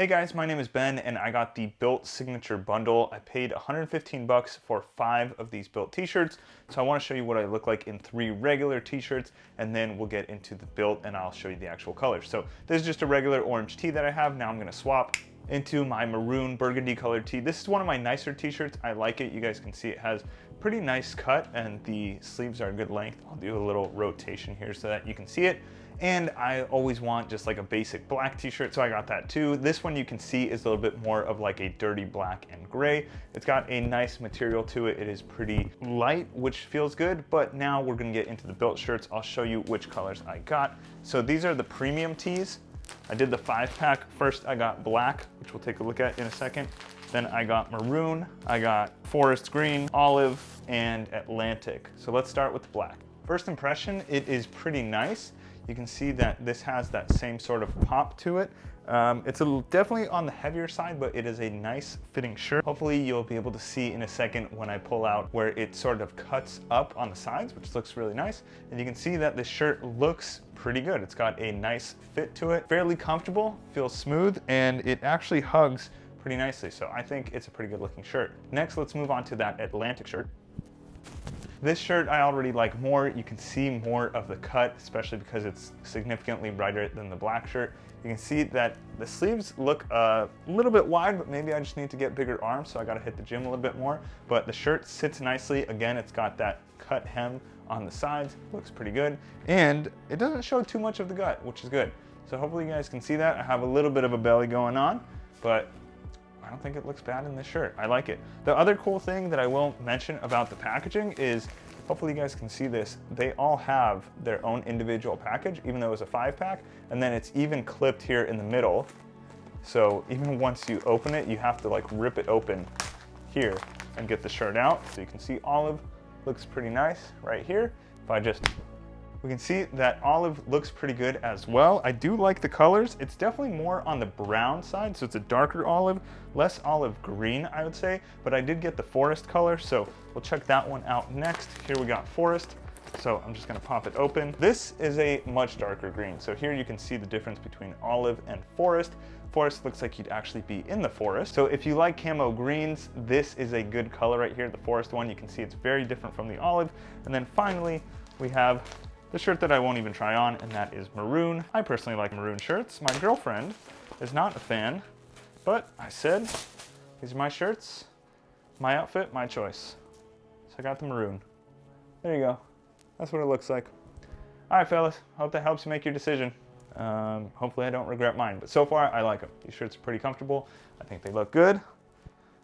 Hey guys, my name is Ben and I got the BYLT Signature Bundle. I paid 115 bucks for five of these BYLT t-shirts. So I wanna show you what I look like in three regular t-shirts and then we'll get into the BYLT and I'll show you the actual colors. So this is just a regular orange tee that I have. Now I'm gonna swap into my maroon burgundy colored tee. This is one of my nicer t-shirts. I like it. You guys can see it has pretty nice cut and the sleeves are a good length. I'll do a little rotation here so that you can see it. And I always want just like a basic black t-shirt, so I got that too. This one you can see is a little bit more of like a dirty black and gray. It's got a nice material to it. It is pretty light, which feels good, but now we're gonna get into the BYLT shirts. I'll show you which colors I got. So these are the premium tees. I did the five pack. First I got black, which we'll take a look at in a second. Then I got maroon, I got forest green, olive, and Atlantic. So let's start with black. First impression, it is pretty nice. You can see that this has that same sort of pop to it. Um, it's definitely on the heavier side, but it is a nice fitting shirt. Hopefully you'll be able to see in a second when I pull out where it sort of cuts up on the sides, which looks really nice. And you can see that this shirt looks pretty good. It's got a nice fit to it, fairly comfortable, feels smooth, and it actually hugs pretty nicely. So I think it's a pretty good looking shirt. Next, let's move on to that Atlantic shirt. This shirt I already like more. You can see more of the cut, especially because it's significantly brighter than the black shirt. You can see that the sleeves look a little bit wide, but maybe I just need to get bigger arms, so I gotta hit the gym a little bit more. But the shirt sits nicely. Again, it's got that cut hem on the sides, looks pretty good. And it doesn't show too much of the gut, which is good. So hopefully you guys can see that. I have a little bit of a belly going on, but I don't think it looks bad in this shirt. I like it. The other cool thing that I will mention about the packaging is, hopefully you guys can see this, they all have their own individual package, even though it's a five pack, and then it's even clipped here in the middle. So even once you open it, you have to like rip it open here and get the shirt out. So you can see olive looks pretty nice right here. If I just we can see that olive looks pretty good as well. I do like the colors. It's definitely more on the brown side, so it's a darker olive, less olive green, I would say, but I did get the forest color, so we'll check that one out next. Here we got forest. So I'm just gonna pop it open. This is a much darker green. So here you can see the difference between olive and forest. Forest looks like you'd actually be in the forest. So if you like camo greens, this is a good color right here. The forest one, you can see it's very different from the olive. And then finally, we have the shirt that I won't even try on, and that is maroon. I personally like maroon shirts. My girlfriend is not a fan, but I said, these are my shirts, my outfit, my choice. So I got the maroon. There you go. That's what it looks like. All right, fellas, hope that helps you make your decision. Um, hopefully I don't regret mine, but so far I like them. These shirts are pretty comfortable. I think they look good.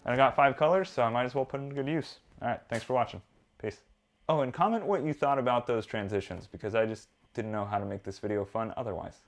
And I got five colors, so I might as well put them to good use. All right, thanks for watching. Peace. Oh, and comment what you thought about those transitions because I just didn't know how to make this video fun otherwise.